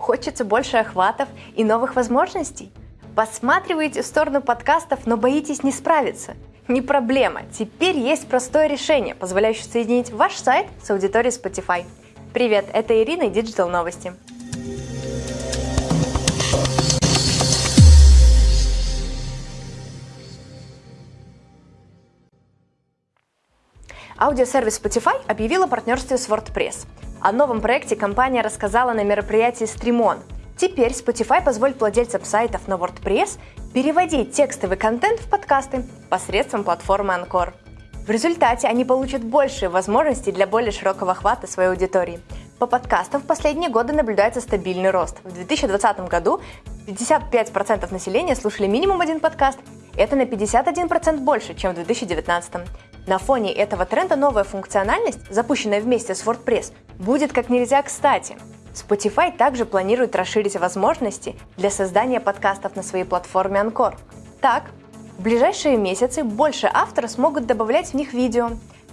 Хочется больше охватов и новых возможностей? Посматриваете в сторону подкастов, но боитесь не справиться? Не проблема, теперь есть простое решение, позволяющее соединить ваш сайт с аудиторией Spotify. Привет, это Ирина и Digital Новости. Аудиосервис Spotify объявила партнерстве с WordPress. О новом проекте компания рассказала на мероприятии Streamon. Теперь Spotify позволит владельцам сайтов на WordPress переводить текстовый контент в подкасты посредством платформы Anchor. В результате они получат большие возможности для более широкого охвата своей аудитории. По подкастам в последние годы наблюдается стабильный рост. В 2020 году 55% населения слушали минимум один подкаст. Это на 51% больше, чем в 2019. На фоне этого тренда новая функциональность, запущенная вместе с WordPress, будет как нельзя кстати. Spotify также планирует расширить возможности для создания подкастов на своей платформе Anchor. Так, в ближайшие месяцы больше авторов смогут добавлять в них видео.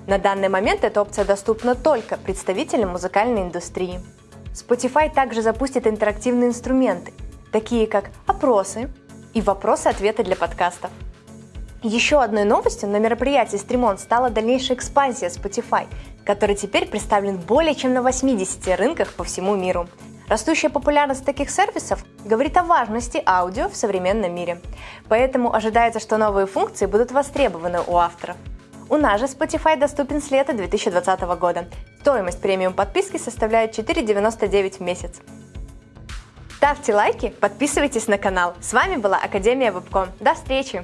На данный момент эта опция доступна только представителям музыкальной индустрии. Spotify также запустит интерактивные инструменты, такие как опросы и вопросы-ответы для подкастов. Еще одной новостью на мероприятии Streamon стала дальнейшая экспансия Spotify, который теперь представлен более чем на 80 рынках по всему миру. Растущая популярность таких сервисов говорит о важности аудио в современном мире. Поэтому ожидается, что новые функции будут востребованы у авторов. У нас же Spotify доступен с лета 2020 года. Стоимость премиум подписки составляет 4,99 в месяц. Ставьте лайки, подписывайтесь на канал. С вами была Академия Вебком. До встречи!